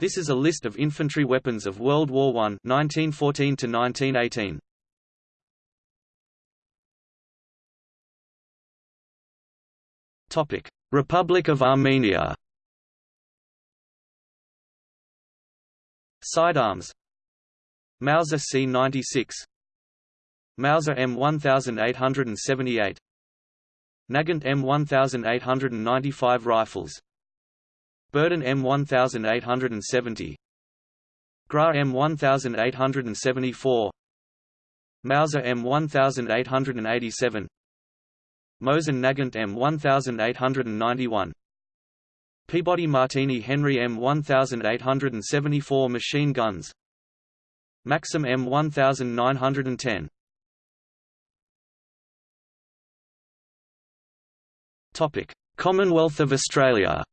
This is a list of infantry weapons of World War I 1914 to 1918. Topic: Republic of Armenia. Sidearms Mauser C96 Mauser M1878 Nagant M1895 rifles Berdan M1870 Gra M1874 Mauser M1887 Mosin Nagant M1891 Peabody Martini Henry M1874 machine guns. Maxim M1910 Topic: Commonwealth of Australia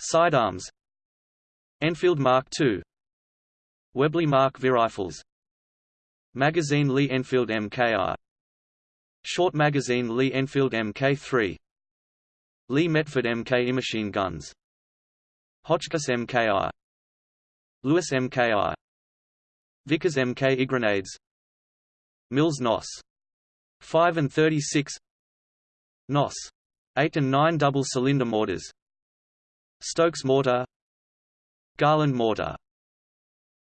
Sidearms. Enfield Mark II Webley Mark V rifles Magazine Lee Enfield MKI Short Magazine Lee Enfield Mk3 Lee Metford MK machine guns. Hotchkiss MKI Lewis MKI Vickers MK grenades. Mills NOS 5 and 36 NOS 8 and 9 double cylinder mortars Stokes mortar Garland mortar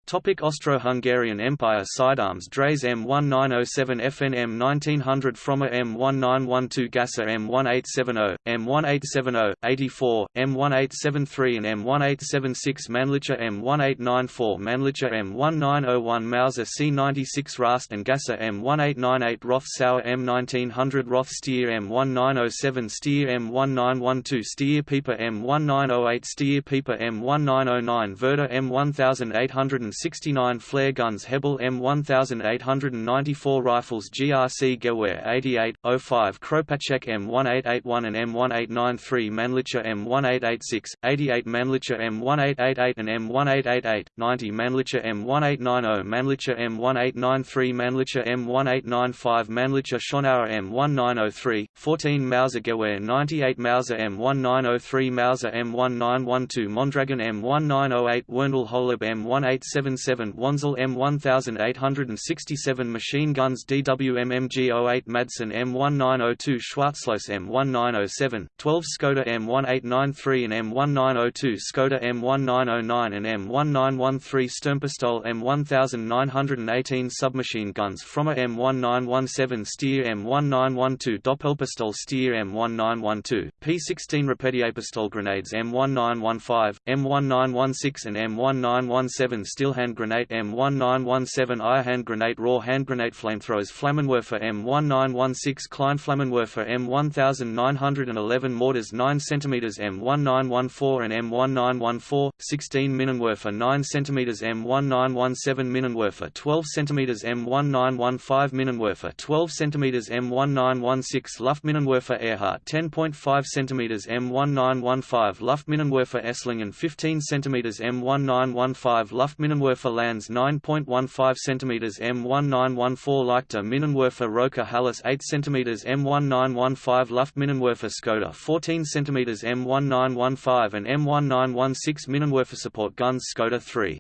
Topic Austro-Hungarian Empire Sidearms Dreyse M1907 FN M1900 Frommer M1912 Gasser M1870, M1870, 84, M1873 and M1876 Mannlicher M1894 Mannlicher M1901 Mauser C96 Rast and Gasser M1898 Roth Sauer M1900 Roth Steyr M1907 Steyr M1912 Steyr Pieper M1908 Steyr Pieper M1909 Werder M1800 69 flare guns Hebel M1894 rifles GRC Gewehr 88, 05 Kropatschek M1881 and M1893 Mannlicher M1886, 88 Mannlicher M1888 and M1888, 90 Mannlicher M1890 Mannlicher M1893 Mannlicher M1895 Mannlicher Schonauer M1903, 14 Mauser Gewehr 98 Mauser M1903 Mauser M1912 Mondragon M1908 Werndl Holub M187 77 Wänzl M1867 machine guns DWM-MG08 Madsen M1902 Schwarzlose M1907, 12 Skoda M1893 and M1902 Skoda M1909 and M1913 Sturmpistol M1918 submachine guns Frommer M1917 Steyr M1912 Doppelpistol Steyr M1912, P16 Repetierpistol grenades M1915, M1916 and M1917 steel hand grenade M1917 Air hand grenade Raw hand grenade flamethrowers Flammenwerfer M1916 Klein Flammenwerfer M1911 mortars 9 cm M1914 and M1914, 16 Minenwerfer 9 cm M1917 Minenwerfer 12 cm M1915 Minenwerfer 12 cm M1916 Luftminenwerfer Ehrhardt 10.5 cm M1915 Luftminenwerfer Esslingen 15 cm M1915 Luftminenwerfer Minenwerfer Lands 9.15 cm M1914 Leichter Minenwerfer Roka-Halász 8 cm M1915 Luft Minenwerfer Skoda 14 cm M1915 and M1916 Minenwerfer Support Guns Skoda 3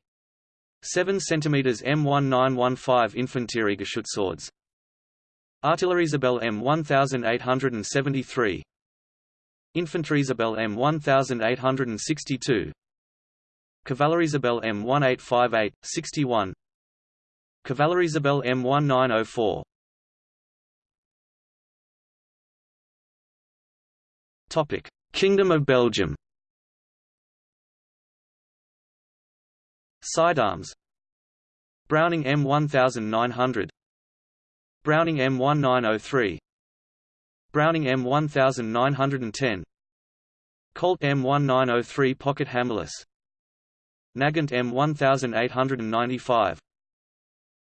7 cm M1915 Infanteriegeschutzswords Artilleriesäbel M1873 Infanteriesäbel M1862 Cavallerizabel M1858, 61 Cavallerizabel M1904 Topic: Kingdom of Belgium. Sidearms: Browning M1900, Browning M1903, Browning M1910, Colt M1903 Pocket Hammerless Nagant M1895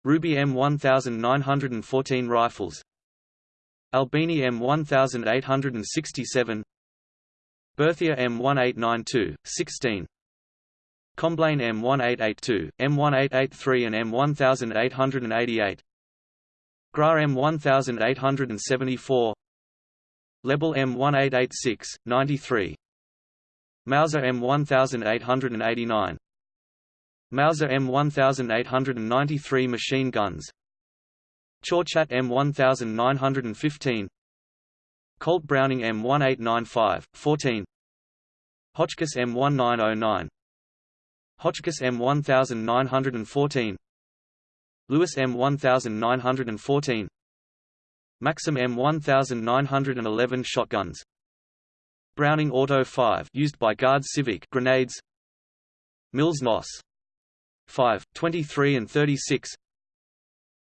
Ruby M1914 rifles. Albini M1867 Berthier M1892, 16 Comblain M1882, M1883 and M1888 Gra M1874 Lebel M1886, 93 Mauser M1889 Mauser M1893 machine guns. Chauchat M1915 Colt Browning M1895, 14 Hotchkiss M1909 Hotchkiss M1914 Lewis M1914 Maxim M1911 shotguns. Browning Auto 5 used by Guard Civic grenades. Mills NOS 5, 23 and 36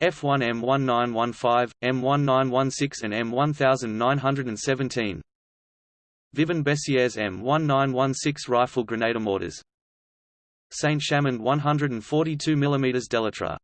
F1 M1915, M1916 and M1917 Vivien Bessieres M1916 rifle grenade mortars Saint Chamond 142 mm Delatra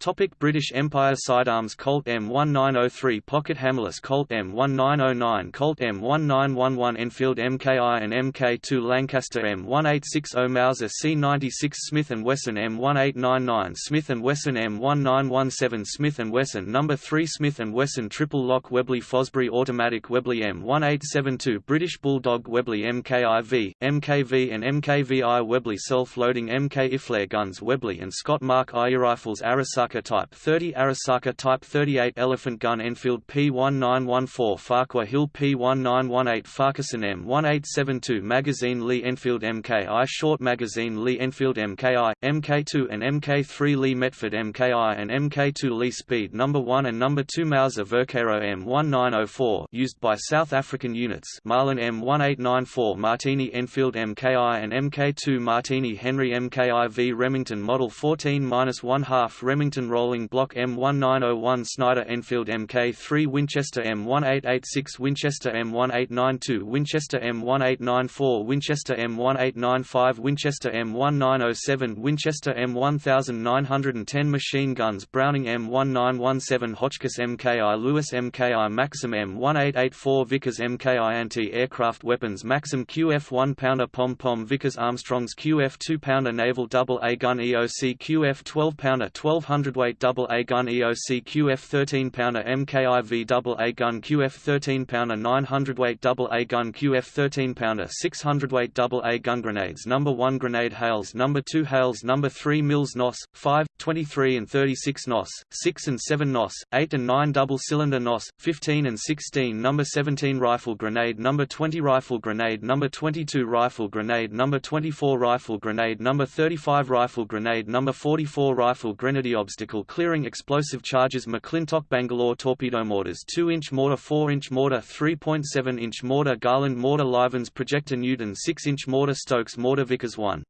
Topic British Empire Sidearms Colt M1903 Pocket Hammerless Colt M1909 Colt M1911 Enfield MKI and MK2 Lancaster M1860 Mauser C96 Smith & Wesson M1899 Smith & Wesson M1917 Smith & Wesson No. 3 Smith & Wesson Triple Lock Webley Fosbury Automatic Webley M1872 British Bulldog Webley MKIV, MKV and MKVI Webley Self-Loading MK Iflare Guns Webley and Scott Mark I Rifles Arisaka Arisaka Type 30 Arisaka Type 38 Elephant Gun Enfield P1914 Farquhar Hill P1918 Farquharson M1872 Magazine Lee Enfield MKI Short Magazine Lee Enfield MKI, MK2 and MK3 Lee Metford MKI and MK2 Lee Speed No. 1 and No. 2 Mauser Vergueiro M1904 used by South African units Marlin M1894 Martini Enfield MKI and MK2 Martini Henry MKI V Remington Model 14-1 half Remington Rolling Block M1901 Snider Enfield Mk3 Winchester M1886 Winchester M1892 Winchester M1894 Winchester M1895 Winchester M1907 Winchester M1910 Machine Guns Browning M1917 Hotchkiss MKI Lewis MKI Maxim M1884 Vickers MKI Anti-Aircraft Weapons Maxim QF 1-pounder Pom-Pom Vickers Armstrong's QF 2-pounder Naval Double A Gun EOC QF 12-pounder 1200 hundredweight double A gun EOC QF 13 pounder MKIV double A gun QF 13 pounder 900 weight double A gun QF 13 pounder 600 weight double A gun grenades number 1 grenade Hales number 2 Hales number 3 Mills NOS 5 23 and 36 NOS 6 and 7 NOS 8 and 9 double cylinder NOS 15 and 16 number 17 rifle grenade number 20 rifle grenade number 22 rifle grenade number 24 rifle grenade number 35 rifle grenade number 44 rifle grenadier obstacle clearing explosive charges McClintock Bangalore torpedo mortars 2-inch mortar 4-inch mortar 3.7-inch mortar Garland mortar Livens projector Newton 6-inch mortar Stokes mortar Vickers 1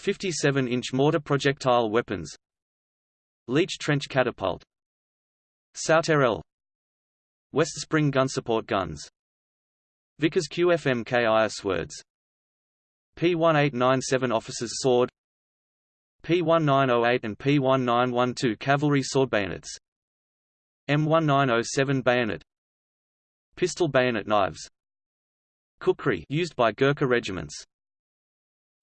57-inch mortar projectile weapons Leach trench catapult Sauterelle West Spring gun support guns Vickers QFMKI swords P1897 officer's sword P1908 and P1912 cavalry sword bayonets. M1907 bayonet. Pistol bayonet knives. Kukri used by Gurkha regiments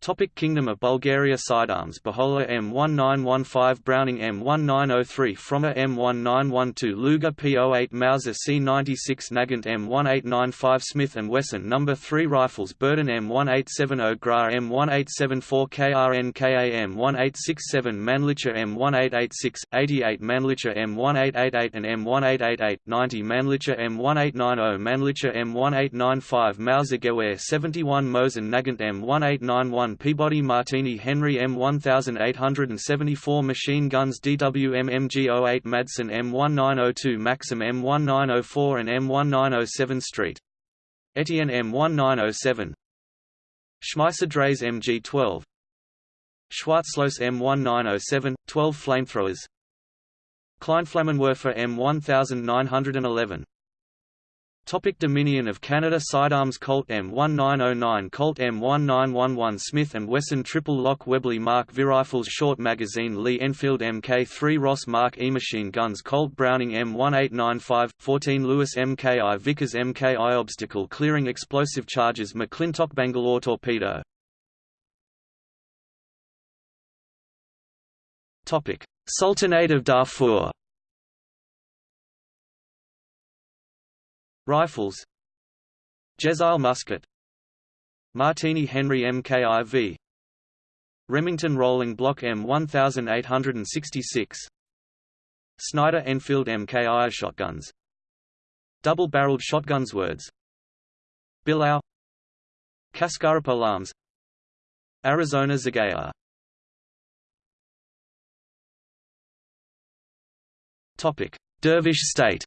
Topic Kingdom of Bulgaria Sidearms Beholla M1915 Browning M1903 Frommer M1912 Luger P08 Mauser C96 Nagant M1895 Smith & Wesson No. 3 Rifles Berdan M1870 Gra M1874 KRN KA M1867 Mannlicher M1886, 88 Mannlicher M1888 and M1888, 90 Mannlicher M1890 Mannlicher M1895 Mauser Gewehr 71 Mosin Nagant M1891 Peabody Martini Henry M1874 machine guns DWM MG08 Madsen M1902 Maxim M1904 and M1907 Street. Etienne M1907 Schmeisser Dreyse MG12 Schwarzlose M1907, 12 flamethrowers. Kleinflammenwerfer M1911 Topic Dominion of Canada Sidearms Colt M1909 Colt M1911 Smith & Wesson Triple Lock Webley Mark V Rifles Short Magazine Lee Enfield Mk3 Ross Mark E Machine Guns Colt Browning M1895 14 Lewis MKI Vickers MKI Obstacle Clearing Explosive Charges McClintock Bangalore Torpedo Topic Sultanate of Darfur Rifles. Jezail musket Martini Henry MKIV Remington Rolling Block M1866 Snider Enfield MKI shotguns. Double-barreled shotguns words. Bilau Kaskara Alarms. Arizona Topic: Dervish State.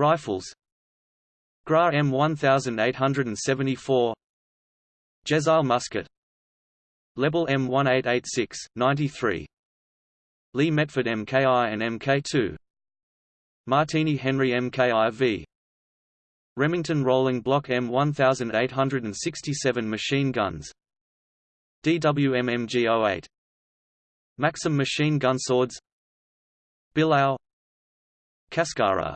Rifles. GRA M1874 Jezail musket Lebel M1886, 93 Lee Metford MKI and MK2 Martini Henry MKIV Remington Rolling Block M1867 machine guns. DWM MG08 Maxim machine gun swords. Bilau Kaskara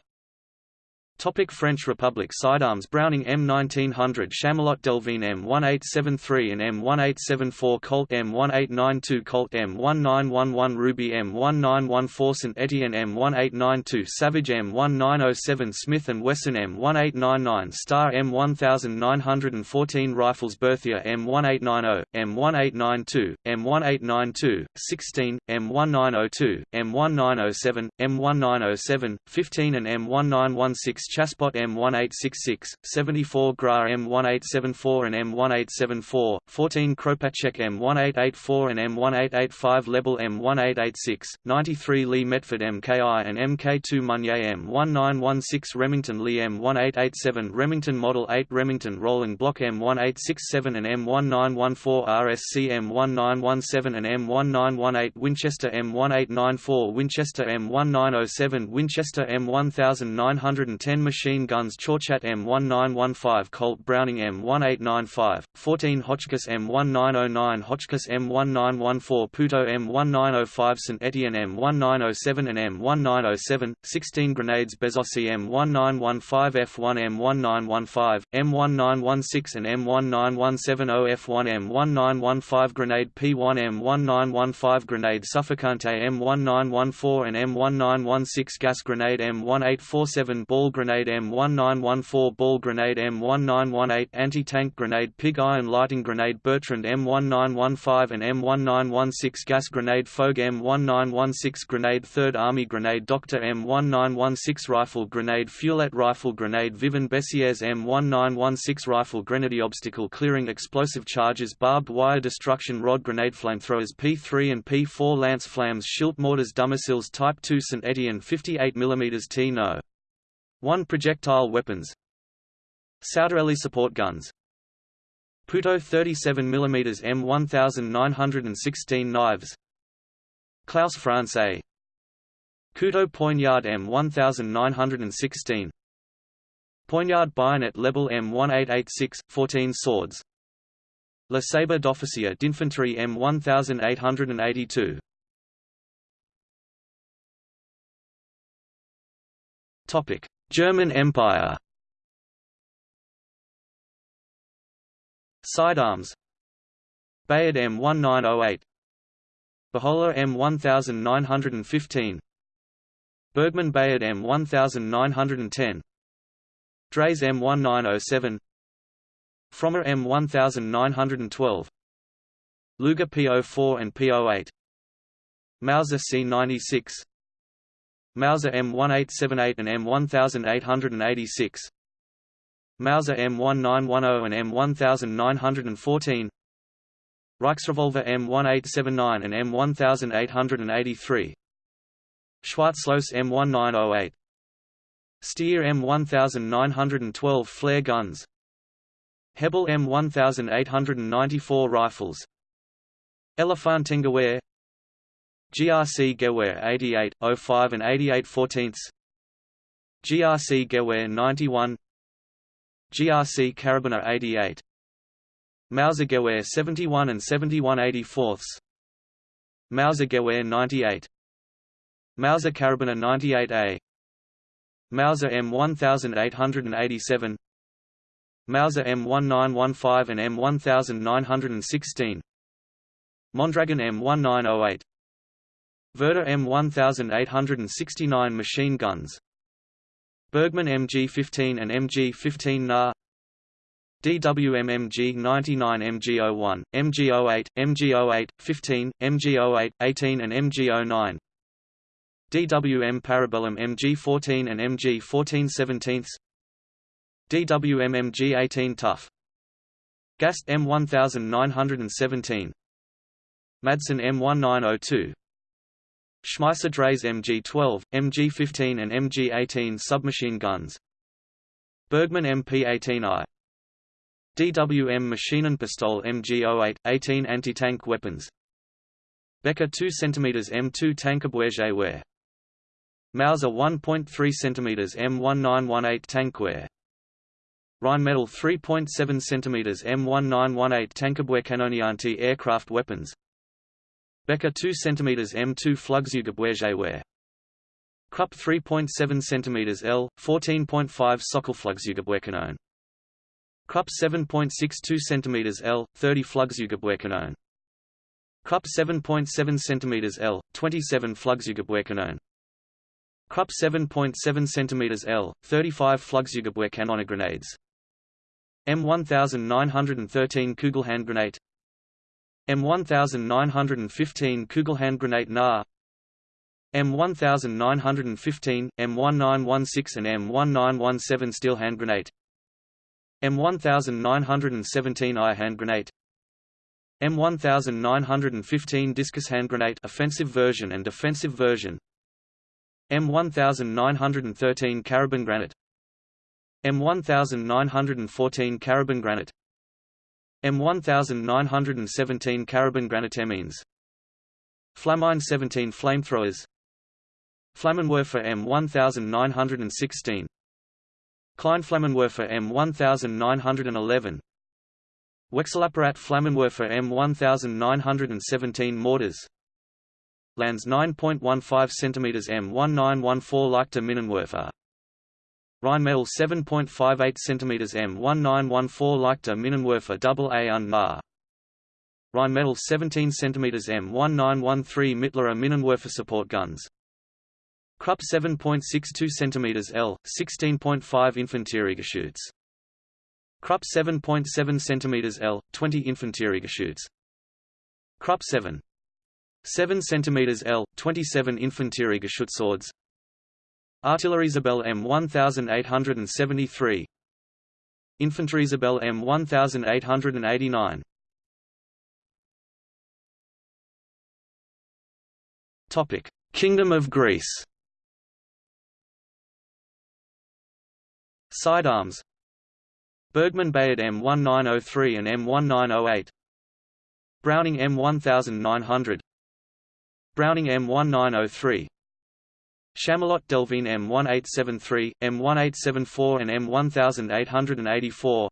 Topic French Republic Sidearms Browning M1900 Chamelot Delvigne M1873 and M1874 Colt M1892 Colt M1911 Ruby M1914 St Etienne M1892 Savage M1907 Smith & Wesson M1899 Star M1914 Rifles Berthier M1890, M1892, M1892, 16, M1902, M1907, M1907, 15 and M1916 Chassepot M1866, 74 GRA M1874 and M1874, 14 Kropatschek M1884 and M1885 Lebel M1886, 93 Lee Metford MKI and MK2 Meunier M1916 Remington Lee M1887 Remington Model 8 Remington Rolling Block M1867 and M1914 RSC M1917 and M1918 Winchester M1894 Winchester M1907 Winchester M1910 10 machine guns Chauchat M1915 Colt Browning M1895, 14 Hotchkiss M1909 Hotchkiss M1914 Puteaux M1905 St Etienne M1907 and M1907, 16 grenades Besozzi M1915 F1 M1915, M1916 and M1917 F1 M1915 grenade P1 M1915 grenade Suffocante M1914 and M1916 gas grenade M1847 ball grenade grenade M1914 ball grenade M1918 anti-tank grenade pig iron lighting grenade Bertrand M1915 and M1916 gas grenade Fogue M1916 grenade 3rd Army grenade Doctor M1916 rifle grenade Fuelet rifle grenade Vivien Bessières M1916 rifle grenade obstacle clearing explosive charges barbed wire destruction rod grenade flamethrowers P3 and P4 lance flams Schilt mortars Dummercils Type 2 St Etienne 58 mm T no. 1 projectile weapons. Sauterelle support guns. Puteaux 37 mm M1916 knives. Klaus Francais Couteau Poignard M1916 Poignard bayonet Lebel M1886, 14 swords. Le Sabre d'officier d'infanterie M1882 Topic German Empire. Sidearms. Bayard M1908. Beholla M1915. Bergmann Bayard M1910. Dreyse M1907. Frommer M1912. Luger P04 and P08 Mauser C96 Mauser M1878 and M1886. Mauser M1910 and M1914. Reichsrevolver M1879 and M1883. Schwarzlos M1908. Steyr M1912 flare guns. Hebel M1894 rifles. Elefantengewehr GRC Gewehr 88, 05 and 88 14 GRC Gewehr 91 GRC Karabiner 88 Mauser Gewehr 71 and 71 84 Mauser Gewehr 98 Mauser Karabiner 98A Mauser M1887 Mauser M1915 and M1916 Mondragon M1908 Werder M1869 machine guns Bergmann MG-15 and MG-15 NA DWM MG-99 MG-01, MG-08, MG-08, 15, MG-08, 18 and MG-09 DWM Parabellum MG-14 and MG-14 17 DWM MG-18 Tough Gast M1917 Madsen M1902 Schmeisser Dreyse MG-12, MG-15 and MG-18 submachine guns. Bergmann MP-18I DWM Maschinenpistole MG-08, 18 anti-tank weapons. Becker 2 cm M2 Tankabwehrgewehr Mauser 1.3 cm M1918 tankwehr Rheinmetall 3.7 cm M1918 Tankabwehrkanone anti-aircraft weapons Becker 2 cm M2 Flugzeugabwehrgewehr Krupp 3.7 cm L, 14.5 Sockelflugzeugabwehrkanone Krupp 7.62 cm L, 30 Flugzeugabwehrkanone Krupp 7.7 cm L, 27 Flugzeugabwehrkanone Krupp 7.7 cm L, 35 Flugzeugabwehrkanone grenades. M1913 Kugelhandgranate M1915 Kugelhandgranate NA. M1915, M1916 and M1917 steel hand grenade M1917 I hand grenade M1915 discus hand grenade offensive version and defensive version. M1913 carabin granite M1914 carabin granite M1917 Carabin Granatemines Flamine 17 flamethrowers. Flammenwerfer M1916 Kleinflammenwerfer M1911 Wechselapparat Flammenwerfer M1917 mortars. Lands 9.15 cm M1914 Leichter Minenwerfer Rheinmetall 7.58 cm M1914 Leichter Minenwerfer AA und NA Rheinmetall 17 cm M1913 Mittlerer Minenwerfer support guns. Krupp 7.62 cm L, 16.5 Infanteriegeschütz. Krupp 7.7 cm L, 20 Infanteriegeschütz. Krupp 7. 7 cm L, 27 Infanteriegeschützswords Artilleriesäbel M1873 Infanteriesäbel M1889 Topic: Kingdom of Greece. Sidearms. Bergmann Bayard M1903 and M1908 Browning M1900 Browning M1903 Chamelot Delvigne M1873, M1874 and M1884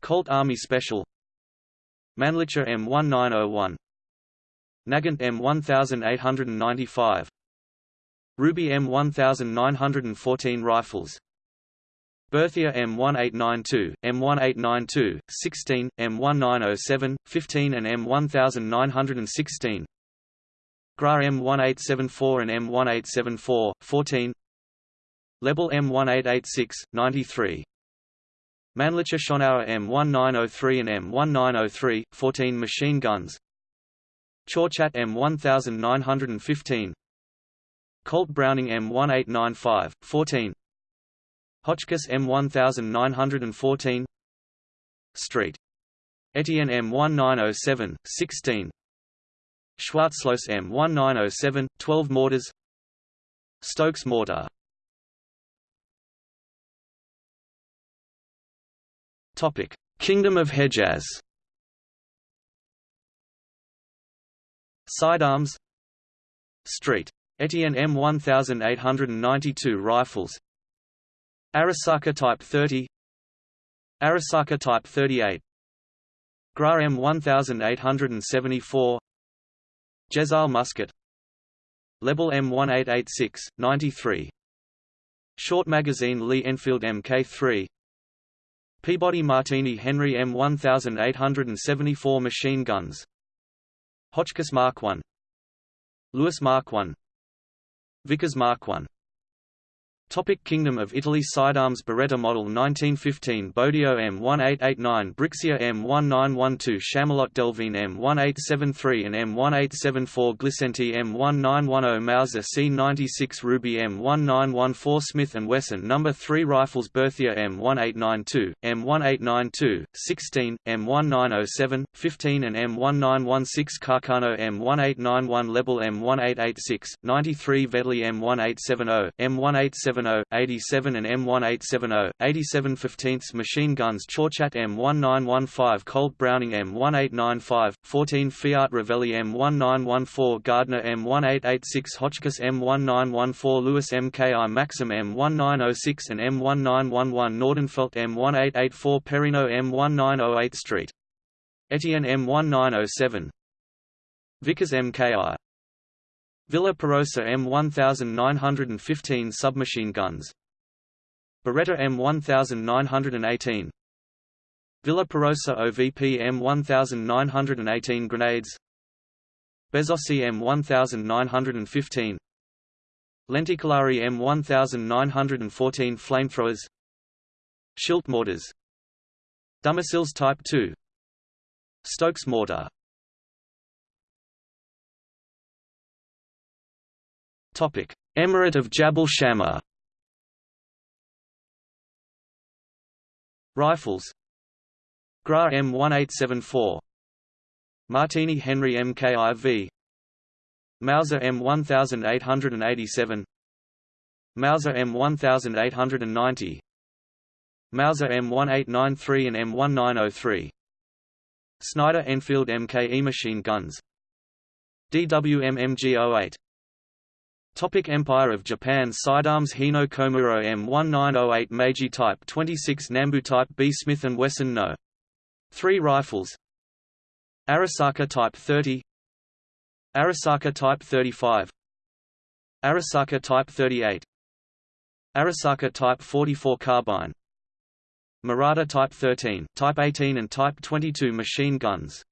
Colt Army Special Mannlicher M1901 Nagant M1895 Ruby M1914 rifles Berthier M1892, M1892, 16, M1907, 15 and M1916 GRA M1874 and M1874, 14 Lebel M1886, 93 Mannlicher Schonauer M1903 and M1903, 14 machine guns. Chauchat M1915. Colt Browning M1895, 14 Hotchkiss M1914. Street. Etienne M1907, 16 Schwarzlose M1907, 12 mortars. Stokes mortar. Kingdom of Hejaz. Sidearms. Street. Etienne M1892 rifles. Arisaka Type 30 Arisaka Type 38 GRA M1874 Jezail musket Lebel M1886, 93 Short magazine Lee Enfield Mk3 Peabody Martini Henry M1874 machine guns. Hotchkiss Mark I Lewis Mark I Vickers Mark I Topic Kingdom of Italy Sidearms Beretta Model 1915 Bodeo M1889 Brixia M1912 Chamelot Delvigne M1873 and M1874 Glisenti M1910 Mauser C96 Ruby M1914 Smith & Wesson No. 3 Rifles Berthier M1892, M1892, 16, M1907, 15 and M1916 Carcano M1891 Lebel M1886, 93 Vetterli M1870, M1870 87 and M1870, 87 15ths machine guns Chauchat M1915 Colt Browning M1895, 14 Fiat Ravelli M1914 Gardner M1886 Hotchkiss M1914 Lewis MKI Maxim M1906 and M1911 Nordenfelt M1884 Perino M1908 Street. Etienne M1907 Vickers MKI Villa Perosa M1915 submachine guns. Beretta M1918 Villa Perosa OVP M1918 grenades. Besozzi M1915 Lenticolari M1914 flamethrowers. Schilt mortars. Dumasils Type 2 Stokes mortar Emirate of Jabal Shammar. Rifles. GRA M1874. Martini Henry MKIV. Mauser M1887. Mauser M1890. Mauser M1893 and M1903. Snider Enfield MKE machine guns. DWM MG08 Topic Empire of Japan Sidearms Hino Komuro M1908 Meiji Type 26 Nambu Type B Smith & Wesson No. 3 Rifles. Arisaka Type 30 Arisaka Type 35 Arisaka Type 38 Arisaka Type 44 Carbine. Murata Type 13, Type 18 and Type 22 machine guns.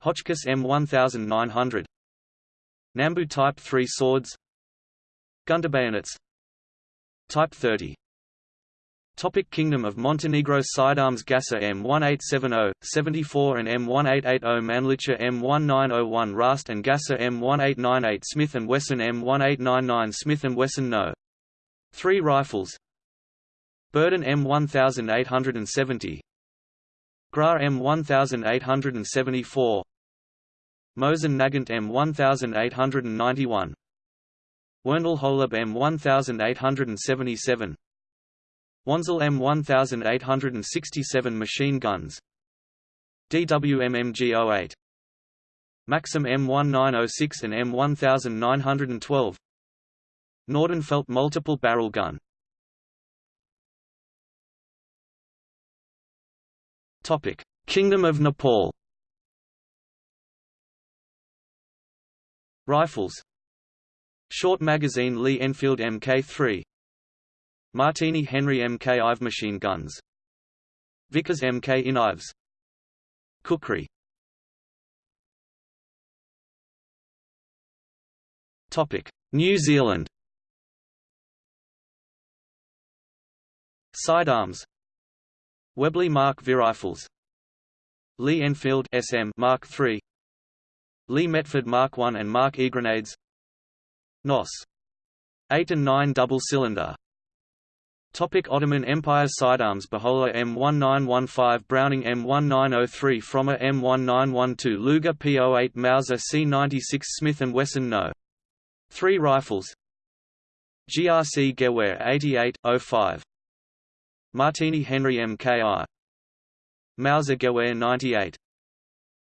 Hotchkiss M1900 Nambu Type 3 swords. Bayonets. Type 30 Topic Kingdom of Montenegro Sidearms Gasser M1870, 74 and M1880 Mannlicher M1901 Rast and Gasser M1898 Smith & Wesson M1899 Smith & Wesson No. 3 Rifles. Berdan M1870 GRA M1874 Mosin Nagant M1891 Werndl Holub M1877 Wänzl M1867 machine guns. DWM MG08 Maxim M1906 and M1912 Nordenfelt multiple barrel gun. Topic: Kingdom of Nepal Rifles. Short magazine Lee Enfield Mk3 Martini Henry Mk Ive machine guns. Vickers Mk Ives. Kukri Topic. New Zealand. Sidearms. Webley Mark V rifles. Lee Enfield SM Mark III Lee Metford Mark I and Mark E grenades. NOS. 8 and 9 double cylinder. Topic Ottoman Empire Sidearms Beholla M1915 Browning M1903 Frommer M1912 Luger P08 Mauser C96 Smith & Wesson No. 3 Rifles. GRC Gewehr 88, 05 Martini Henry MKI Mauser Gewehr 98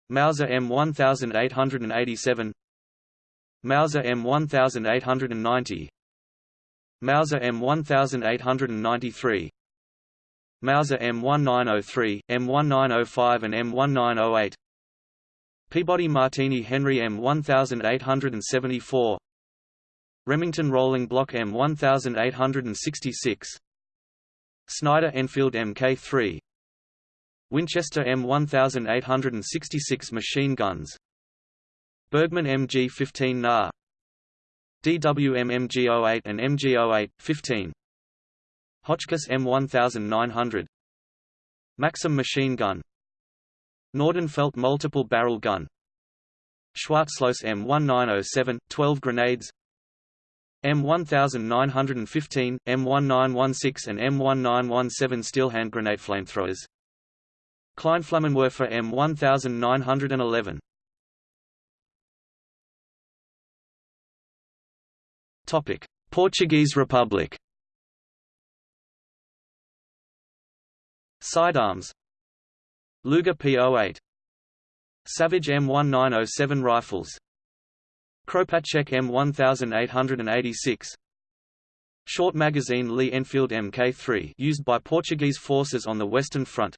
Mauser M1887 Mauser M1890 Mauser M1893 Mauser M1903, M1905 and M1908 Peabody Martini Henry M1874 Remington Rolling Block M1866 Snider Enfield Mk3 Winchester M1866 machine guns. Bergmann MG-15 NA DWM MG08 and MG08, 15 Hotchkiss M1900 Maxim machine gun. Nordenfelt multiple barrel gun. Schwarzlose M1907, 12 grenades. M1915, M1916 and M1917 steel hand grenade flamethrowers Kleinflammenwerfer M1911 Topic: Portuguese Republic. Sidearms. Luger P08. Savage M1907 rifles. Kropatschek M1886. Short magazine Lee Enfield Mk3 used by Portuguese forces on the Western Front.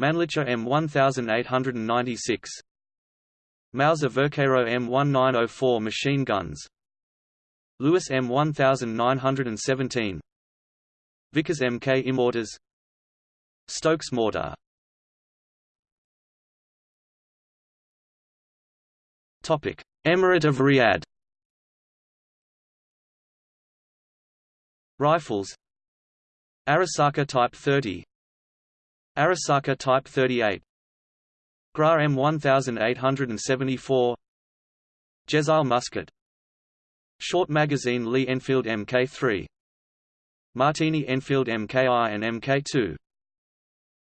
Mannlicher M1896. Mauser Vergueiro M1904 machine guns. Lewis M1917 Vickers Mk Immorters Stokes mortar. Topic Emirate of Riyadh. Rifles. Arisaka Type 30 Arisaka Type 38 GRA M1874 Jezail musket Short magazine Lee Enfield Mk3 Martini Enfield MKI and Mk2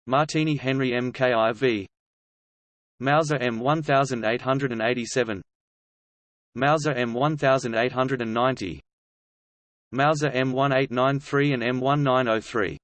Martini Henry MKIV Mauser M1887 Mauser M1890 Mauser M1893 and M1903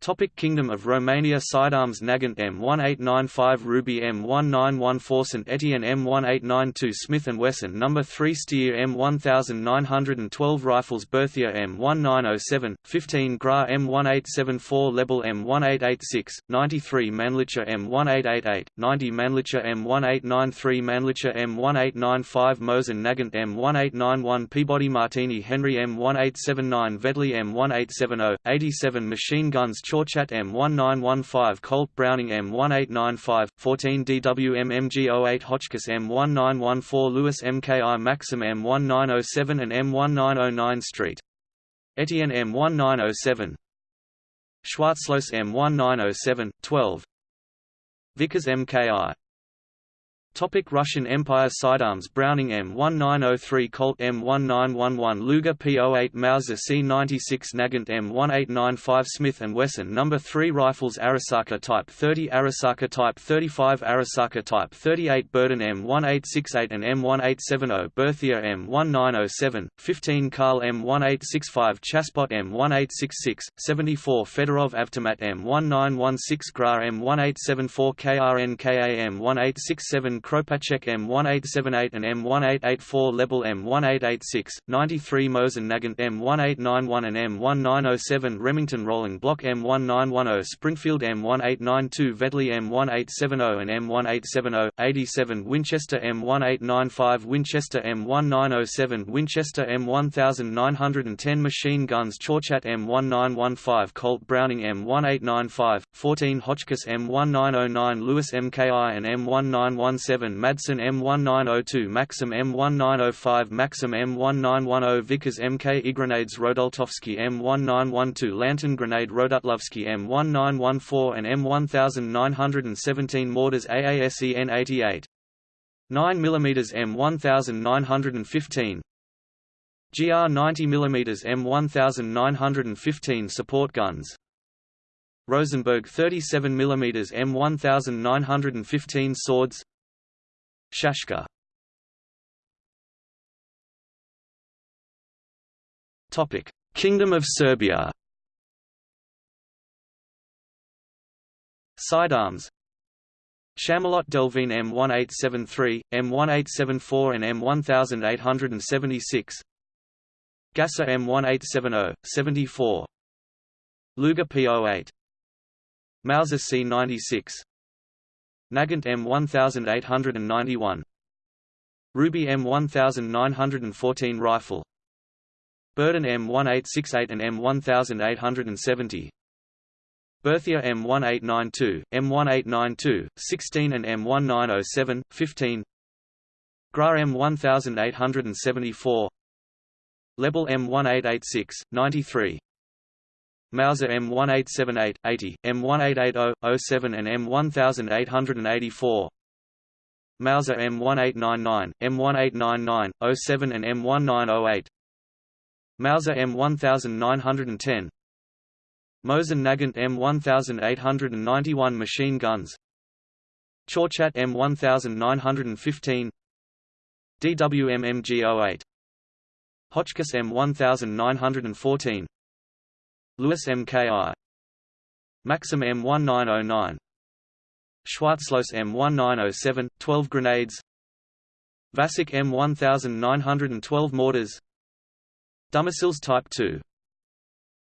Topic Kingdom of Romania Sidearms Nagant M1895 Ruby M1914 St Etienne M1892 Smith & Wesson No. 3 Steyr M1912 Rifles Berthier M1907, 15 Gra M1874 Lebel M1886, 93 Mannlicher M1888, 90 Mannlicher M1893 Mannlicher M1895 Mosin Nagant M1891 Peabody Martini Henry M1879 Vetterli M1870, 87 Machine Guns Chauchat M1915 Colt Browning M1895, 14 DWM MG08 Hotchkiss M1914 Lewis MKI Maxim M1907 and M1909 Street. Etienne M1907. Schwarzlose M1907, 12 Vickers MKI Topic Russian Empire Sidearms Browning M1903 Colt M1911 Luger P08 Mauser C96 Nagant M1895 Smith & Wesson No. 3 Rifles Arisaka Type 30 Arisaka Type 35 Arisaka Type 38 Berdan M1868 and M1870 Berthier M1907, 15 Karl M1865 Chassepot M1866, 74 Fedorov Avtomat M1916 Gra M1874 KRN KA M1867 Kropatschek M1878 and M1884 Lebel M1886, 93 Mosin Nagant M1891 and M1907 Remington Rolling Block M1910 Springfield M1892 Vetterli M1870 and M1870, 87 Winchester M1895 Winchester M1907 Winchester M1910 Machine Guns Chauchat M1915 Colt Browning M1895, 14 Hotchkiss M1909 Lewis MKI and M1917 Madsen M1902 Maxim M1905 Maxim M1910 Vickers MK Grenades Rdultovsky M1912 Lantern Grenade Rdultovsky M1914 and M1917 Mortars AASE N88 9 mm M1915. GR 90 mm M1915 support guns. Rosenberg 37 mm M1915 swords Shashka Topic: Kingdom of Serbia. Sidearms. Chamelot Delvigne M1873, M1874 and M1876. Gasser M1870, 74 Luger P08 Mauser C96 Nagant M1891 Ruby M1914 rifle. Berdan M1868 and M1870 Berthier M1892, M1892, 16 and M1907, 15 GRA M1874 Lebel M1886, 93 Mauser M1878, 80, M1880, 07 and M1884. Mauser M1899, M1899, 07 and M1908. Mauser M1910. Mosin Nagant M1891 machine guns. Chauchat M1915. DWM MG08 Hotchkiss M1914 Lewis MKI Maxim M1909 Schwarzlose M1907, 12 grenades. Vasic M1912 mortars. Dumasils Type 2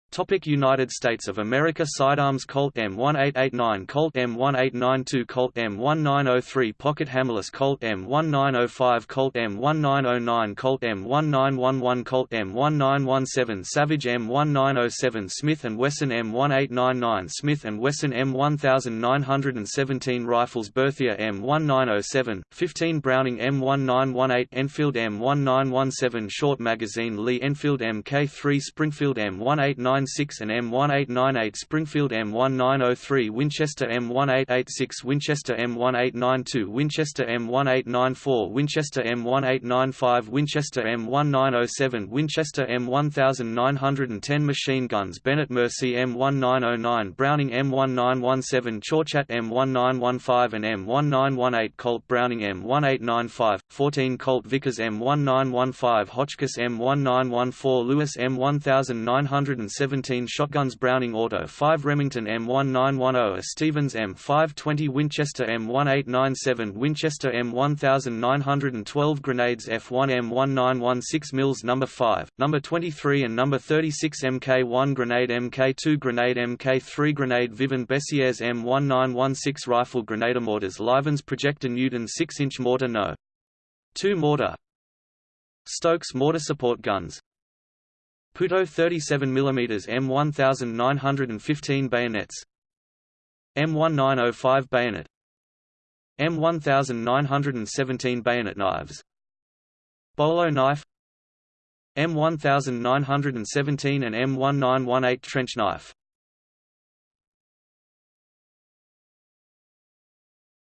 Topic United States of America Sidearms Colt M1889 Colt M1892 Colt M1903 Pocket Hammerless Colt M1905 Colt M1909 Colt M1911 Colt M1917 Savage M1907 Smith & Wesson M1899 Smith & Wesson M1917 Rifles Berthier M1907, 15 Browning M1918 Enfield M1917 Short Magazine Lee Enfield Mk3 Springfield M1899 M1896 and M1898 Springfield M1903 Winchester M1886 Winchester M1892 Winchester M1894 Winchester M1895 Winchester M1907 Winchester M1910 Machine guns Benét-Mercié M1909 Browning M1917 Chauchat M1915 and M1918 Colt Browning M1895, 14 Colt Vickers M1915 Hotchkiss M1914 Lewis M1907 17 shotguns Browning Auto 5 Remington M1910 a Stevens M520 Winchester M1897 Winchester M1912 Grenades F1 M1916 Mills No. 5, No. 23 and No. 36 Mk1 Grenade Mk2 Grenade Mk3 Grenade Vivien-Bessières M1916 Rifle Grenade Mortars Livens Projector Newton 6-inch mortar No. 2 mortar Stokes mortar support guns Puteaux 37 mm M1915 bayonets. M1905 bayonet. M1917 bayonet knives. Bolo knife. M1917 and M1918 trench knife.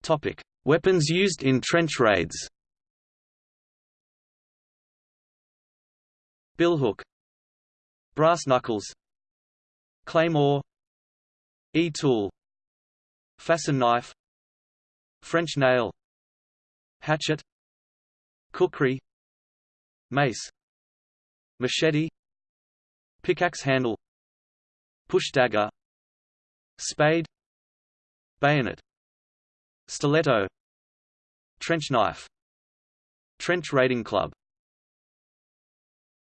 Topic: Weapons used in trench raids. Billhook Brass knuckles Claymore E-tool Fascine knife French nail Hatchet Kukri Mace Machete Pickaxe handle Push dagger Spade Bayonet Stiletto Trench knife Trench raiding club